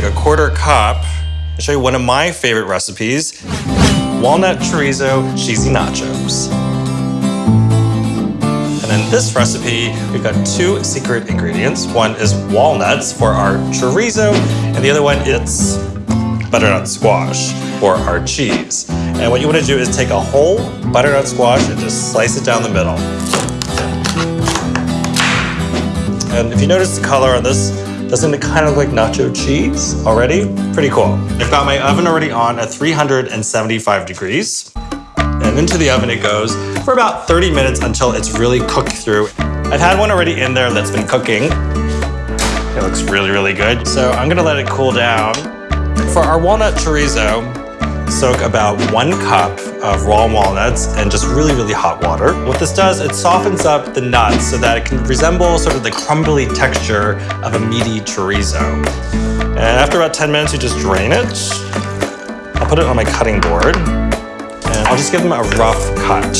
take a quarter cup and show you one of my favorite recipes, walnut chorizo cheesy nachos. And in this recipe, we've got two secret ingredients. One is walnuts for our chorizo, and the other one is butternut squash for our cheese. And what you want to do is take a whole butternut squash and just slice it down the middle. And if you notice the color on this, doesn't it kind of look like nacho cheese already? Pretty cool. I've got my oven already on at 375 degrees. And into the oven it goes for about 30 minutes until it's really cooked through. I've had one already in there that's been cooking. It looks really, really good. So I'm gonna let it cool down. For our walnut chorizo, soak about one cup of raw walnuts and just really, really hot water. What this does, it softens up the nuts so that it can resemble sort of the crumbly texture of a meaty chorizo. And after about 10 minutes, you just drain it. I'll put it on my cutting board and I'll just give them a rough cut.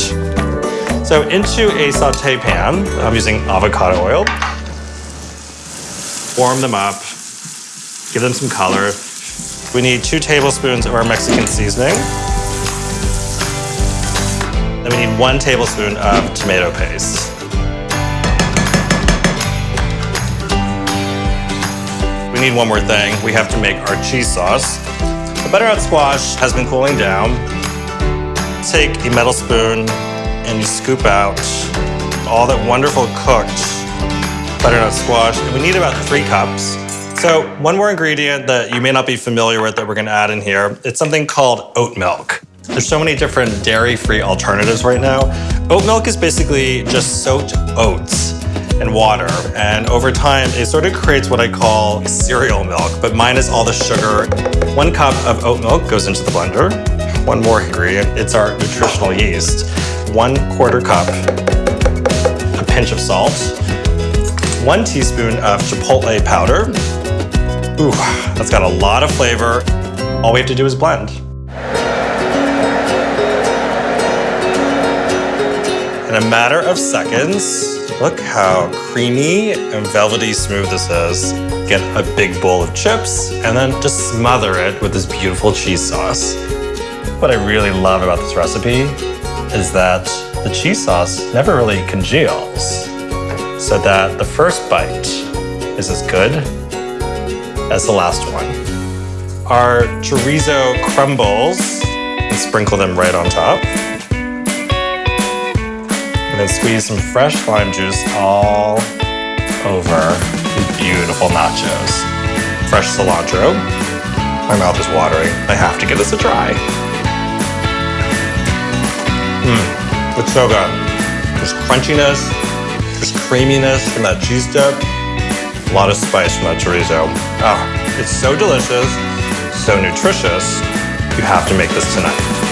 So into a saute pan, I'm using avocado oil. Warm them up, give them some color. We need two tablespoons of our Mexican seasoning. Then we need one tablespoon of tomato paste. We need one more thing. We have to make our cheese sauce. The butternut squash has been cooling down. Take a metal spoon and you scoop out all that wonderful cooked butternut squash. And we need about three cups. So one more ingredient that you may not be familiar with that we're gonna add in here, it's something called oat milk. There's so many different dairy-free alternatives right now. Oat milk is basically just soaked oats and water. And over time, it sort of creates what I call cereal milk, but minus all the sugar. One cup of oat milk goes into the blender. One more ingredient, it's our nutritional yeast. One quarter cup, a pinch of salt, one teaspoon of chipotle powder, Ooh, that's got a lot of flavor. All we have to do is blend. In a matter of seconds, look how creamy and velvety smooth this is. Get a big bowl of chips and then just smother it with this beautiful cheese sauce. What I really love about this recipe is that the cheese sauce never really congeals so that the first bite is as good as the last one. Our chorizo crumbles, and sprinkle them right on top. And then squeeze some fresh lime juice all over beautiful nachos. Fresh cilantro. My mouth is watering. I have to give this a try. Mmm, it's so good. There's crunchiness, there's creaminess from that cheese dip, a lot of spice from that chorizo. Ah, it's so delicious, so nutritious. You have to make this tonight.